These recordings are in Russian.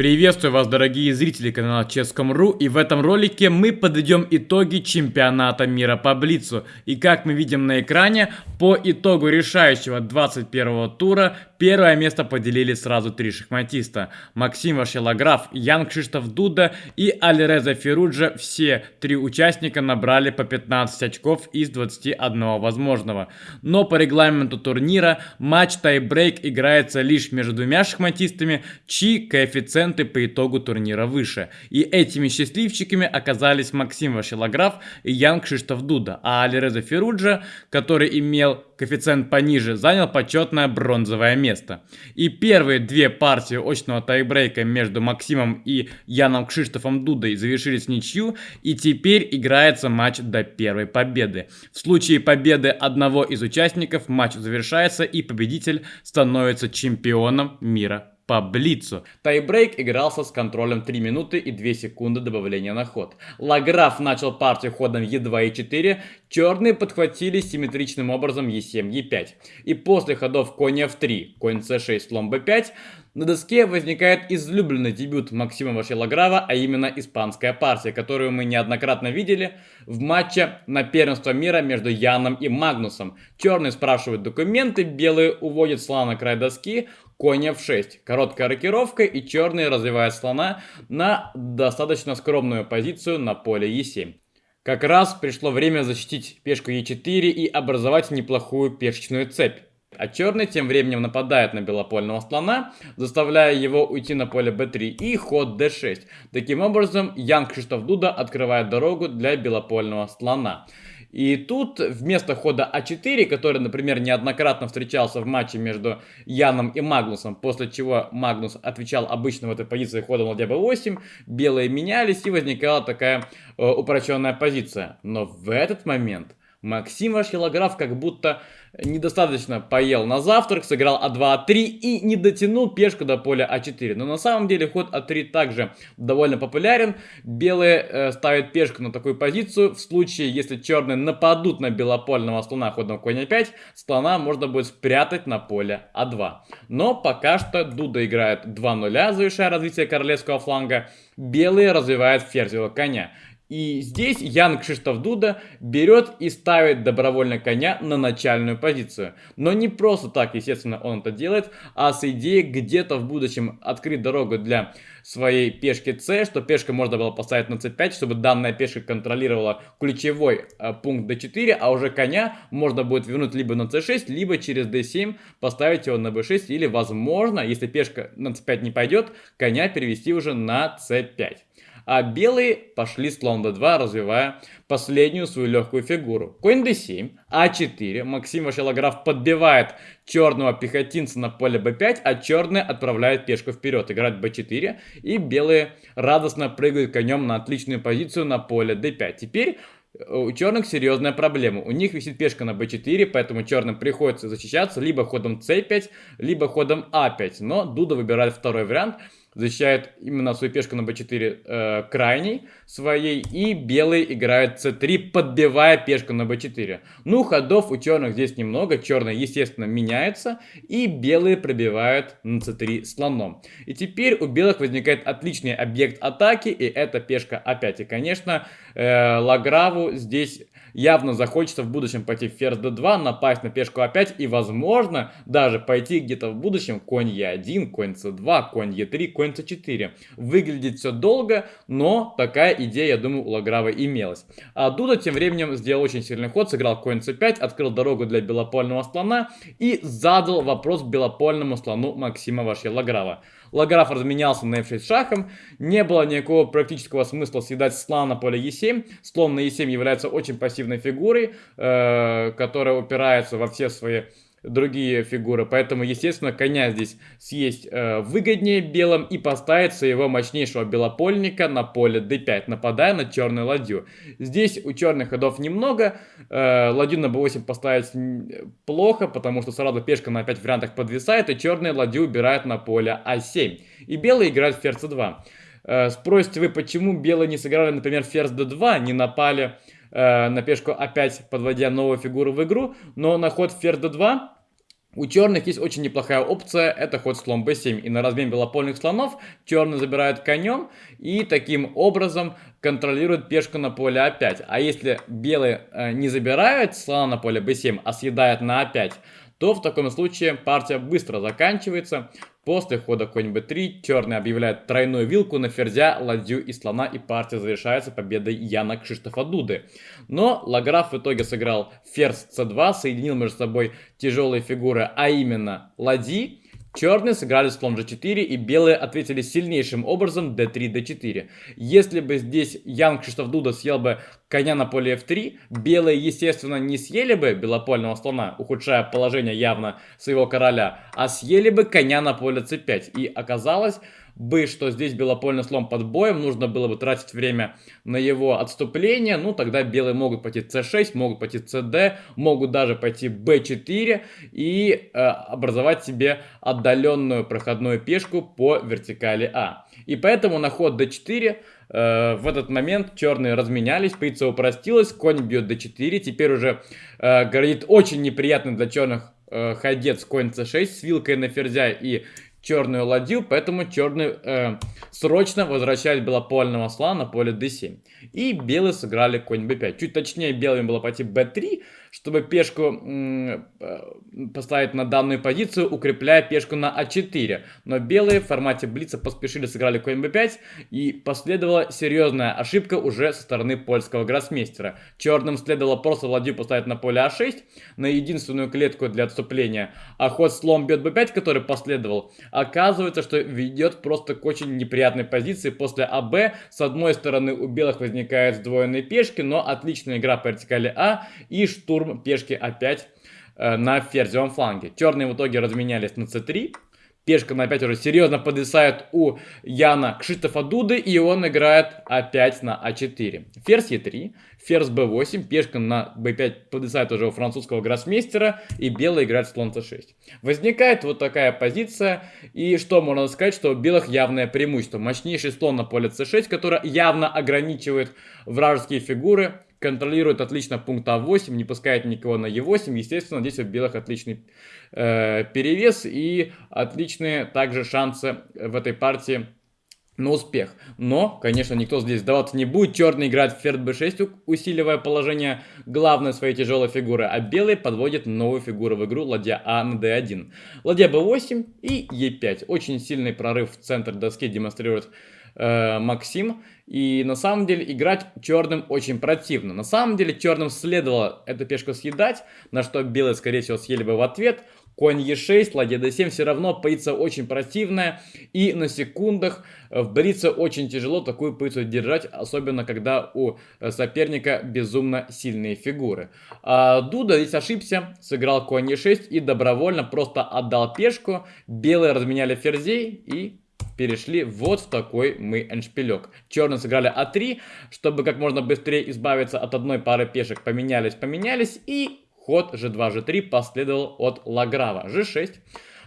Приветствую вас, дорогие зрители канала Ческом.ру и в этом ролике мы подведем итоги чемпионата мира по Блицу. И как мы видим на экране, по итогу решающего 21 тура первое место поделили сразу три шахматиста. Максим Вашелаграф, Ян Кшиштоф Дуда и Алиреза Феруджа. Все три участника набрали по 15 очков из 21 возможного. Но по регламенту турнира матч тайбрейк играется лишь между двумя шахматистами, чьи коэффициенты по итогу турнира выше. И этими счастливчиками оказались Максим Вашилограф и Ян Кшиштоф Дуда, а Алиреза Феруджа, который имел коэффициент пониже, занял почетное бронзовое место. И первые две партии очного тайбрейка между Максимом и Яном Кшиштофом Дудой завершились ничью, и теперь играется матч до первой победы. В случае победы одного из участников матч завершается и победитель становится чемпионом мира по блицу. Тайбрейк игрался с контролем 3 минуты и 2 секунды добавления на ход. Лаграф начал партию ходом Е2 и 4, черные подхватили симметричным образом Е7, Е5. И после ходов конь F3, конь C6, слон B5, на доске возникает излюбленный дебют Максима Вашелаграва, а именно испанская партия, которую мы неоднократно видели в матче на первенство мира между Яном и Магнусом. Черные спрашивают документы, белые уводят слона на край доски, конь f6. Короткая рокировка и черные развивают слона на достаточно скромную позицию на поле e7. Как раз пришло время защитить пешку e4 и образовать неплохую пешечную цепь. А черный тем временем нападает на белопольного слона, заставляя его уйти на поле b3 и ход d6. Таким образом, Ян Кшиштоф Дуда открывает дорогу для белопольного слона. И тут вместо хода А4, который, например, неоднократно встречался в матче между Яном и Магнусом, после чего Магнус отвечал обычно в этой позиции ходом ладья b8, белые менялись и возникала такая э, упрощенная позиция. Но в этот момент Максим Ашхилограф как будто недостаточно поел на завтрак, сыграл А2, А3 и не дотянул пешку до поля А4. Но на самом деле ход А3 также довольно популярен. Белые э, ставят пешку на такую позицию. В случае, если черные нападут на белопольного слона ходом конь А5, слона можно будет спрятать на поле А2. Но пока что Дуда играет 2-0, завершая развитие королевского фланга. Белые развивают ферзевого коня. И здесь Ян Кшиштоф Дуда берет и ставит добровольно коня на начальную позицию. Но не просто так, естественно, он это делает, а с идеей где-то в будущем открыть дорогу для своей пешки c, что пешка можно было поставить на c5, чтобы данная пешка контролировала ключевой э, пункт d4, а уже коня можно будет вернуть либо на c6, либо через d7 поставить его на b6, или возможно, если пешка на c5 не пойдет, коня перевести уже на c5 а белые пошли слон d2, развивая последнюю свою легкую фигуру. Конь d7, а4, Максим Вашелограф подбивает черного пехотинца на поле b5, а черные отправляют пешку вперед, играть b4, и белые радостно прыгают конем на отличную позицию на поле d5. Теперь э, у черных серьезная проблема. У них висит пешка на b4, поэтому черным приходится защищаться либо ходом c5, либо ходом a5. А Но Дуда выбирает второй вариант – защищает именно свою пешку на b4 э, крайней своей, и белый играет c3, подбивая пешку на b4. Ну, ходов у черных здесь немного, черный, естественно, меняется, и белые пробивают на c3 слоном. И теперь у белых возникает отличный объект атаки, и это пешка опять. И, конечно, э, Лаграву здесь явно захочется в будущем пойти в ферзь d2, напасть на пешку a5 и, возможно, даже пойти где-то в будущем конь e1, конь c2, конь e3, конь c4. Выглядит все долго, но такая идея, я думаю, у Лаграва имелась. А Дуда тем временем сделал очень сильный ход, сыграл конь c5, открыл дорогу для белопольного слона и задал вопрос белопольному слону Максима Вашья-Лаграва. Лаграф разменялся на f6 шахом. Не было никакого практического смысла съедать слона на поле e7. Слон на e7 является очень пассивной фигурой, э, которая упирается во все свои другие фигуры. Поэтому, естественно, коня здесь съесть э, выгоднее белым и поставить своего мощнейшего белопольника на поле d5, нападая на черную ладью. Здесь у черных ходов немного. Э, ладью на b8 поставить плохо, потому что сразу пешка на 5 вариантах подвисает, и черные ладью убирают на поле а7. И белые играют ферзь c2. Э, спросите вы, почему белые не сыграли, например, ферзь d2, не напали э, на пешку опять подводя новую фигуру в игру, но на ход ферзь d2 У черных есть очень неплохая опция, это ход слон b7. И на размен белопольных слонов черный забирает конем и таким образом контролирует пешку на поле a5. А если белые э, не забирают слона на поле b7, а съедают на a5, то в таком случае партия быстро заканчивается. После хода конь b3 черный объявляет тройную вилку на ферзя, ладью и слона, и партия завершается победой Яна Кшиштофа Дуды. Но Лаграф в итоге сыграл ферзь c2, соединил между собой тяжелые фигуры, а именно ладьи, Черные сыграли слон g4 и белые ответили сильнейшим образом d3, d4. Если бы здесь Ян Кшиштоф Дуда съел бы коня на поле f3, белые, естественно, не съели бы белопольного слона, ухудшая положение явно своего короля, а съели бы коня на поле c5. И оказалось, бы, что здесь белопольный слон под боем, нужно было бы тратить время на его отступление, ну тогда белые могут пойти c6, могут пойти cd, могут даже пойти b4 и э, образовать себе отдаленную проходную пешку по вертикали А. И поэтому на ход d4 э, в этот момент черные разменялись, позиция упростилась, конь бьет d4, теперь уже э, грозит очень неприятный для черных э, ходец конь c6 с вилкой на ферзя и черную ладью, поэтому черный э, срочно возвращает белопольного слона на поле d7. И белые сыграли конь b5. Чуть точнее белым было пойти b3, чтобы пешку э, поставить на данную позицию, укрепляя пешку на а4. Но белые в формате блица поспешили, сыграли конь b5, и последовала серьезная ошибка уже со стороны польского гроссмейстера. Черным следовало просто ладью поставить на поле а6, на единственную клетку для отступления, а ход слон бьет b5, который последовал, оказывается, что ведет просто к очень неприятной позиции после АБ. С одной стороны у белых возникают сдвоенные пешки, но отличная игра по вертикали А и штурм пешки опять э, на ферзевом фланге. Черные в итоге разменялись на c3. Пешка на 5 уже серьезно подвисает у Яна Кшиштофа Дуды, и он играет опять на А4. Ферзь Е3, ферзь Б8, пешка на Б5 подвисает уже у французского гроссмейстера, и белый играет слон С6. Возникает вот такая позиция, и что можно сказать, что у белых явное преимущество. Мощнейший слон на поле С6, который явно ограничивает вражеские фигуры, контролирует отлично пункт А8, не пускает никого на Е8. Естественно, здесь у белых отличный э, перевес и отличные также шансы в этой партии на успех. Но, конечно, никто здесь сдаваться не будет. Черный играет в ферзь b6, усиливая положение главной своей тяжелой фигуры, а белый подводит новую фигуру в игру ладья А на d1. Ладья b8 и e5. Очень сильный прорыв в центр доски демонстрирует э, Максим. И на самом деле играть черным очень противно. На самом деле черным следовало эту пешку съедать, на что белые скорее всего съели бы в ответ. Конь Е6, ладья d7 все равно позиция очень противная. И на секундах в брице очень тяжело такую позицию держать, особенно когда у соперника безумно сильные фигуры. А Дуда здесь ошибся, сыграл конь Е6 и добровольно просто отдал пешку. Белые разменяли ферзей и перешли вот в такой мы эншпилек. Черные сыграли А3, чтобы как можно быстрее избавиться от одной пары пешек. Поменялись, поменялись и ход G2, G3 последовал от Лаграва. G6.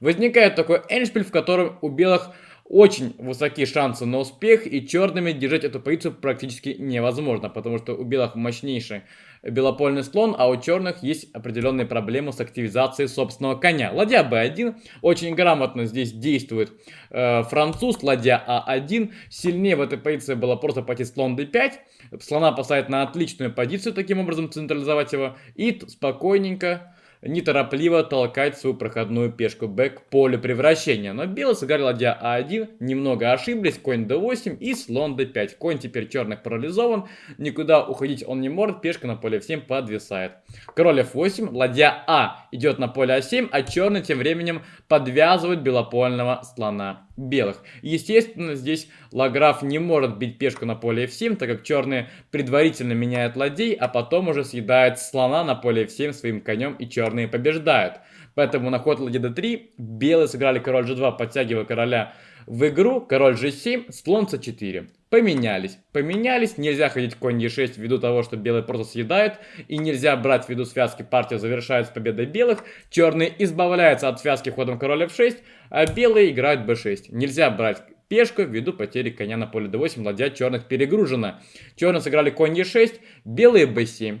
Возникает такой эншпиль, в котором у белых очень высокие шансы на успех, и черными держать эту позицию практически невозможно, потому что у белых мощнейший белопольный слон, а у черных есть определенные проблемы с активизацией собственного коня. Ладья b1 очень грамотно здесь действует э, француз, ладья а1. Сильнее в этой позиции было просто пойти слон d5. Слона поставить на отличную позицию, таким образом централизовать его. И спокойненько неторопливо толкать свою проходную пешку Б к полю превращения. Но белый сыграли ладья А1, немного ошиблись, конь d8 и слон d5. Конь теперь черных парализован, никуда уходить он не может, пешка на поле f7 подвисает. Король f8, ладья А идет на поле а7, а черный тем временем подвязывает белопольного слона белых. Естественно, здесь Лаграф не может бить пешку на поле f7, так как черные предварительно меняют ладей, а потом уже съедают слона на поле f7 своим конем и черные побеждают. Поэтому на ход ладья d3 белые сыграли король g2, подтягивая короля в игру, король g7, слон c4. Поменялись. Поменялись, нельзя ходить конь e6 ввиду того, что белые просто съедают, и нельзя брать ввиду связки, партия завершается победой белых, черные избавляются от связки ходом король f6, а белые играют b6. Нельзя брать пешку ввиду потери коня на поле d8, ладья черных перегружена. Черные сыграли конь e6, белые b7,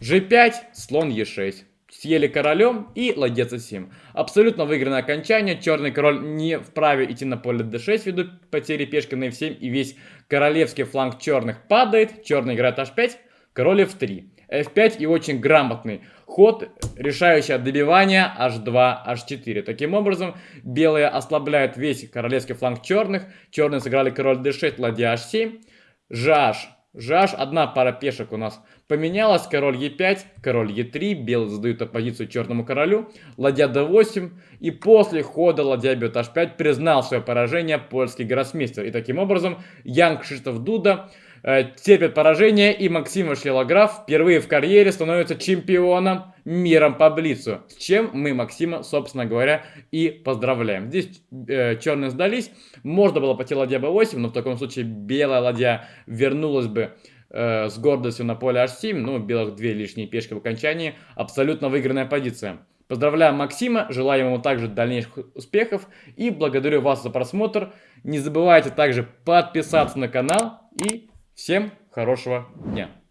g5, слон e6. Съели королем и ладья c7. Абсолютно выигранное окончание. Черный король не вправе идти на поле d6 ввиду потери пешки на f7. И весь королевский фланг черных падает. Черный играет h5, король f3. f5 и очень грамотный ход, решающий добивание h2, h4. Таким образом, белые ослабляют весь королевский фланг черных. Черные сыграли король d6, ладья h7. Жаш Жаш, одна пара пешек у нас поменялась. Король Е5, король Е3. Белый задают оппозицию черному королю. Ладья d8. И после хода ладья бьет h5 признал свое поражение польский гроссмейстер. И таким образом Ян Кшиштоф Дуда терпит поражение, и Максим Шлилограф впервые в карьере становится чемпионом миром по Блицу. С чем мы Максима, собственно говоря, и поздравляем. Здесь э, черные сдались, можно было пойти ладья b8, но в таком случае белая ладья вернулась бы э, с гордостью на поле h7, ну, белых две лишние пешки в окончании, абсолютно выигранная позиция. Поздравляю Максима, желаю ему также дальнейших успехов и благодарю вас за просмотр. Не забывайте также подписаться на канал и Всем хорошего дня!